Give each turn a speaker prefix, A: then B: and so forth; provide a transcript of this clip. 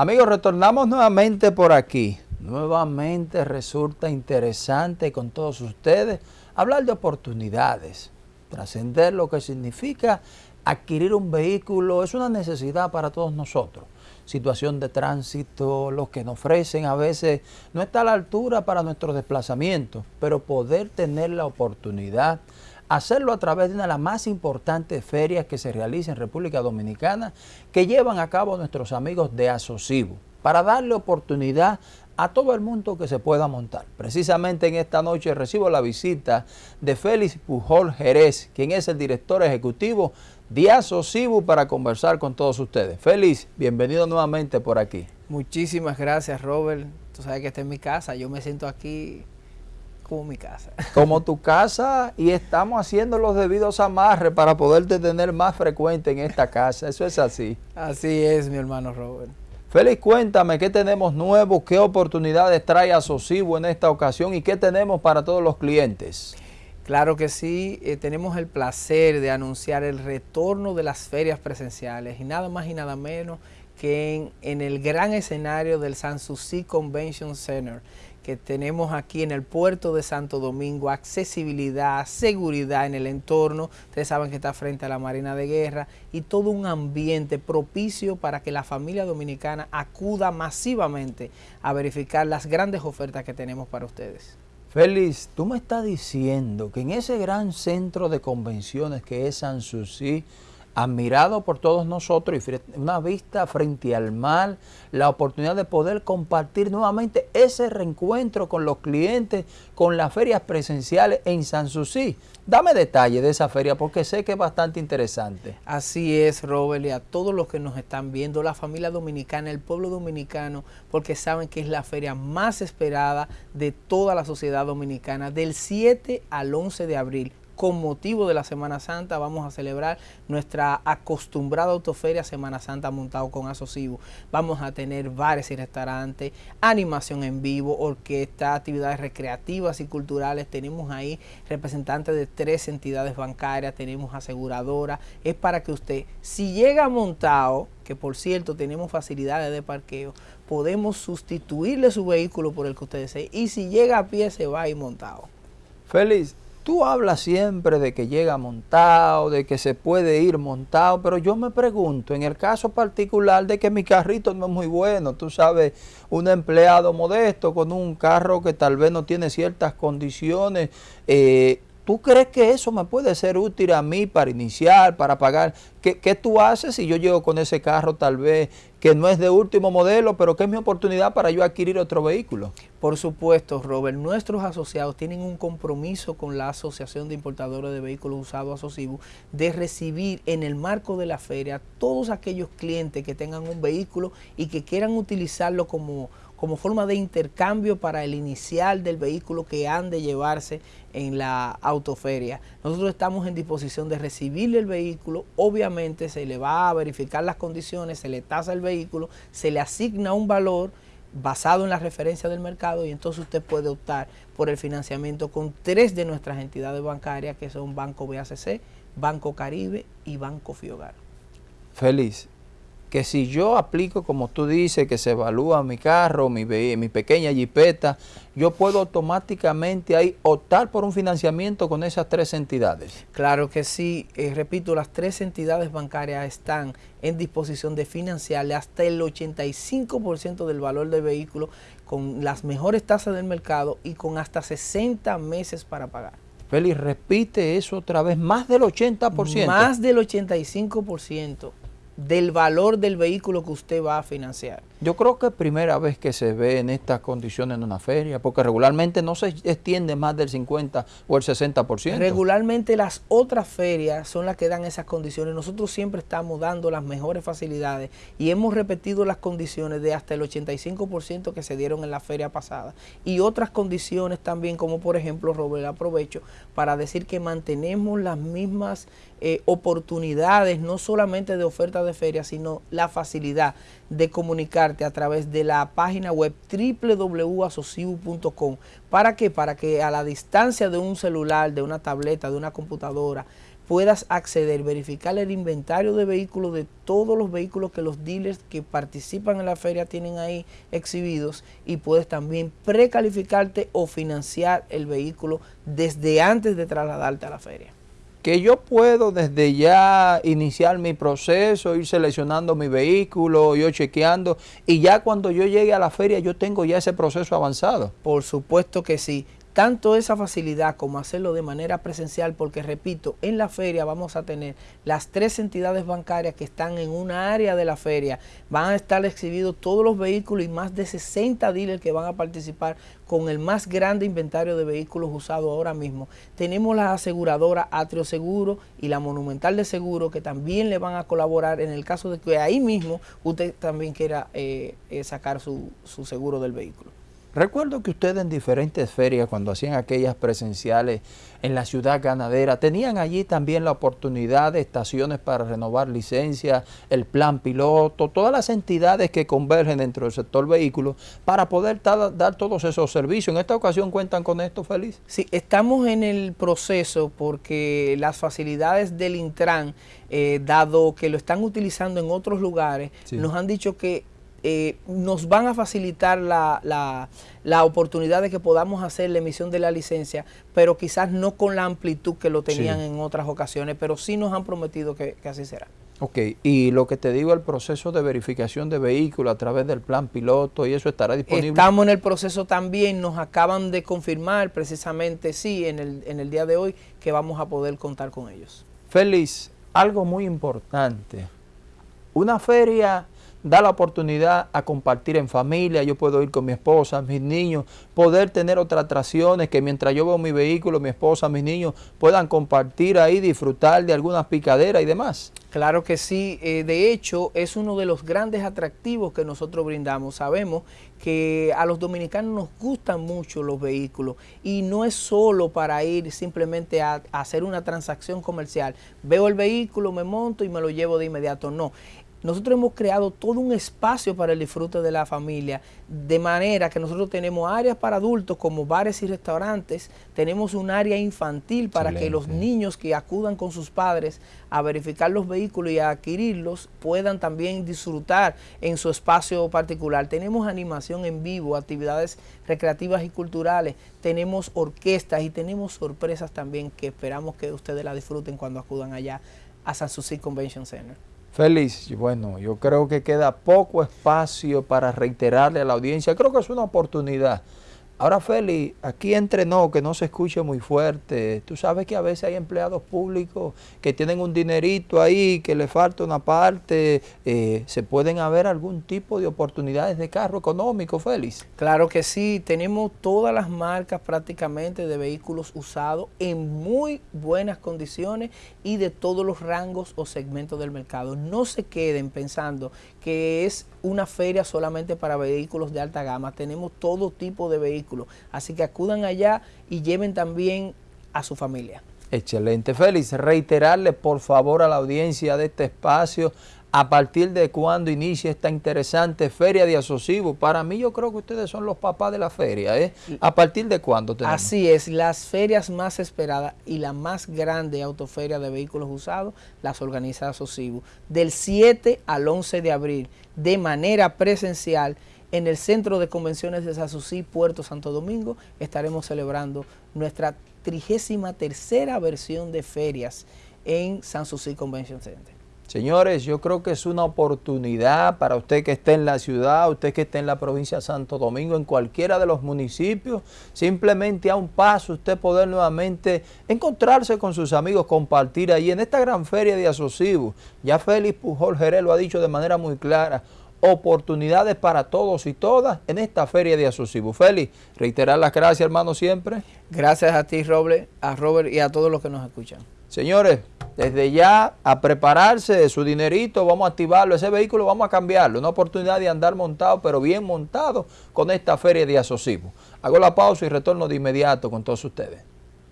A: Amigos, retornamos nuevamente por aquí. Nuevamente resulta interesante con todos ustedes hablar de oportunidades, trascender lo que significa adquirir un vehículo es una necesidad para todos nosotros. Situación de tránsito, lo que nos ofrecen a veces no está a la altura para nuestros desplazamientos, pero poder tener la oportunidad hacerlo a través de una de las más importantes ferias que se realizan en República Dominicana que llevan a cabo nuestros amigos de Asocibo para darle oportunidad a todo el mundo que se pueda montar. Precisamente en esta noche recibo la visita de Félix Pujol Jerez, quien es el director ejecutivo de Asocibo para conversar con todos ustedes. Félix, bienvenido nuevamente por aquí.
B: Muchísimas gracias Robert, tú sabes que esta es mi casa, yo me siento aquí como mi casa.
A: Como tu casa y estamos haciendo los debidos amarres para poderte tener más frecuente en esta casa. Eso es así.
B: Así es, mi hermano Robert.
A: Félix, cuéntame qué tenemos nuevo, qué oportunidades trae Asocibo en esta ocasión y qué tenemos para todos los clientes.
B: Claro que sí, eh, tenemos el placer de anunciar el retorno de las ferias presenciales y nada más y nada menos que en, en el gran escenario del Sanssouci Convention Center que tenemos aquí en el puerto de Santo Domingo, accesibilidad, seguridad en el entorno, ustedes saben que está frente a la Marina de Guerra y todo un ambiente propicio para que la familia dominicana acuda masivamente a verificar las grandes ofertas que tenemos para ustedes.
A: Félix, tú me estás diciendo que en ese gran centro de convenciones que es Sanssouci, admirado por todos nosotros y una vista frente al mar, la oportunidad de poder compartir nuevamente ese reencuentro con los clientes, con las ferias presenciales en Sanssouci. Dame detalles de esa feria porque sé que es bastante interesante.
B: Así es, Robert, y a todos los que nos están viendo, la familia dominicana, el pueblo dominicano, porque saben que es la feria más esperada de toda la sociedad dominicana, del 7 al 11 de abril con motivo de la Semana Santa vamos a celebrar nuestra acostumbrada autoferia Semana Santa montado con Asocibo. Vamos a tener bares y restaurantes, animación en vivo, orquesta, actividades recreativas y culturales. Tenemos ahí representantes de tres entidades bancarias, tenemos aseguradora. Es para que usted, si llega montado, que por cierto tenemos facilidades de parqueo, podemos sustituirle su vehículo por el que usted desee y si llega a pie se va a ir montado.
A: Feliz, Tú hablas siempre de que llega montado, de que se puede ir montado, pero yo me pregunto, en el caso particular de que mi carrito no es muy bueno, tú sabes, un empleado modesto con un carro que tal vez no tiene ciertas condiciones, eh, ¿Tú crees que eso me puede ser útil a mí para iniciar, para pagar? ¿Qué, ¿Qué, tú haces si yo llego con ese carro tal vez que no es de último modelo, pero que es mi oportunidad para yo adquirir otro vehículo?
B: Por supuesto, Robert. Nuestros asociados tienen un compromiso con la Asociación de Importadores de Vehículos Usados Asocibu de recibir en el marco de la feria todos aquellos clientes que tengan un vehículo y que quieran utilizarlo como como forma de intercambio para el inicial del vehículo que han de llevarse en la autoferia. Nosotros estamos en disposición de recibirle el vehículo, obviamente se le va a verificar las condiciones, se le tasa el vehículo, se le asigna un valor basado en la referencia del mercado y entonces usted puede optar por el financiamiento con tres de nuestras entidades bancarias que son Banco BACC, Banco Caribe y Banco Fiogar.
A: Feliz que si yo aplico, como tú dices, que se evalúa mi carro, mi, mi pequeña jipeta, yo puedo automáticamente ahí optar por un financiamiento con esas tres entidades.
B: Claro que sí, eh, repito, las tres entidades bancarias están en disposición de financiarle hasta el 85% del valor del vehículo con las mejores tasas del mercado y con hasta 60 meses para pagar.
A: Félix, repite eso otra vez, más del 80%.
B: Más del 85% del valor del vehículo que usted va a financiar.
A: Yo creo que es primera vez que se ve en estas condiciones en una feria, porque regularmente no se extiende más del 50 o el 60%.
B: Regularmente las otras ferias son las que dan esas condiciones. Nosotros siempre estamos dando las mejores facilidades y hemos repetido las condiciones de hasta el 85% que se dieron en la feria pasada. Y otras condiciones también, como por ejemplo, Robert, aprovecho para decir que mantenemos las mismas eh, oportunidades, no solamente de oferta de feria, sino la facilidad de comunicarte a través de la página web www.asociu.com. ¿Para qué? Para que a la distancia de un celular, de una tableta, de una computadora, puedas acceder, verificar el inventario de vehículos de todos los vehículos que los dealers que participan en la feria tienen ahí exhibidos y puedes también precalificarte o financiar el vehículo desde antes de trasladarte a la feria
A: que yo puedo desde ya iniciar mi proceso, ir seleccionando mi vehículo, yo chequeando, y ya cuando yo llegue a la feria yo tengo ya ese proceso avanzado.
B: Por supuesto que sí tanto esa facilidad como hacerlo de manera presencial, porque repito, en la feria vamos a tener las tres entidades bancarias que están en una área de la feria, van a estar exhibidos todos los vehículos y más de 60 dealers que van a participar con el más grande inventario de vehículos usados ahora mismo. Tenemos la aseguradora Atrio Seguro y la Monumental de Seguro que también le van a colaborar en el caso de que ahí mismo usted también quiera eh, eh, sacar su seguro del vehículo.
A: Recuerdo que ustedes en diferentes ferias, cuando hacían aquellas presenciales en la ciudad ganadera, tenían allí también la oportunidad de estaciones para renovar licencias, el plan piloto, todas las entidades que convergen dentro del sector vehículo para poder dar todos esos servicios. ¿En esta ocasión cuentan con esto, Feliz?
B: Sí, estamos en el proceso porque las facilidades del Intran, eh, dado que lo están utilizando en otros lugares, nos han dicho que eh, nos van a facilitar la, la, oportunidad de que podamos hacer la emisión de la licencia, pero quizás no con la amplitud que lo tenían en otras ocasiones, pero sí nos han prometido que, así será.
A: Ok, y lo que te digo, el proceso de verificación de vehículos a través del plan piloto y eso estará disponible.
B: Estamos en el proceso también, nos acaban de confirmar precisamente, sí, en el, en el día de hoy, que vamos a poder contar con ellos.
A: Félix, algo muy importante, una feria da la oportunidad a compartir en familia, yo puedo ir con mi esposa, mis niños, poder tener otras atracciones que mientras yo veo mi vehículo, mi esposa, mis niños puedan compartir ahí, disfrutar de algunas picaderas y demás.
B: Claro que sí, eh, de hecho es uno de los grandes atractivos que nosotros brindamos. Sabemos que a los dominicanos nos gustan mucho los vehículos y no es solo para ir simplemente a hacer una transacción comercial. Veo el vehículo, me monto y me lo llevo de inmediato. No, nosotros hemos creado todo un espacio para el disfrute de la familia, de manera que nosotros tenemos áreas para adultos como bares y restaurantes, tenemos un área infantil para que los niños que acudan con sus padres a verificar los vehículos y a adquirirlos puedan también disfrutar en su espacio particular. Tenemos animación en vivo, actividades recreativas y culturales, tenemos orquestas y tenemos sorpresas también que esperamos que ustedes la disfruten cuando acudan allá a San Susi Convention Center.
A: Feliz, bueno, yo creo que queda poco espacio para reiterarle a la audiencia. Creo que es una oportunidad Ahora, Feli, aquí entre no, que no se escuche muy fuerte. Tú sabes que a veces hay empleados públicos que tienen un dinerito ahí, que le falta una parte. Eh, ¿Se pueden haber algún tipo de oportunidades de carro económico, Félix?
B: Claro que sí. Tenemos todas las marcas prácticamente de vehículos usados en muy buenas condiciones y de todos los rangos o segmentos del mercado. No se queden pensando que es una feria solamente para vehículos de alta gama. Tenemos todo tipo de vehículos. Así que acudan allá y lleven también a su familia.
A: Excelente. Félix, reiterarle por favor a la audiencia de este espacio a partir de cuándo inicia esta interesante feria de asociativos. Para mí yo creo que ustedes son los papás de la feria. ¿eh? ¿A partir de cuándo
B: tenemos? Así es, las ferias más esperadas y la más grande autoferia de vehículos usados las organiza Asocibu. Del 7 al 11 de abril, de manera presencial, en el Centro de Convenciones de Sasusí, Puerto Santo Domingo, estaremos celebrando nuestra 33 tercera versión de ferias en San Susi Convention Center.
A: Señores, yo creo que es una oportunidad para usted que esté en la ciudad, usted que esté en la provincia de Santo Domingo, en cualquiera de los municipios, simplemente a un paso usted poder nuevamente encontrarse con sus amigos, compartir ahí en esta gran feria de asociativos. Ya Félix Pujol Jerez lo ha dicho de manera muy clara, oportunidades para todos y todas en esta feria de asociativos. Félix, reiterar las gracias hermano siempre.
B: Gracias a ti Roble, a Robert y a todos los que nos escuchan.
A: Señores, desde ya a prepararse de su dinerito, vamos a activarlo, ese vehículo vamos a cambiarlo, una oportunidad de andar montado, pero bien montado con esta feria de asociativos. Hago la pausa y retorno de inmediato con todos ustedes.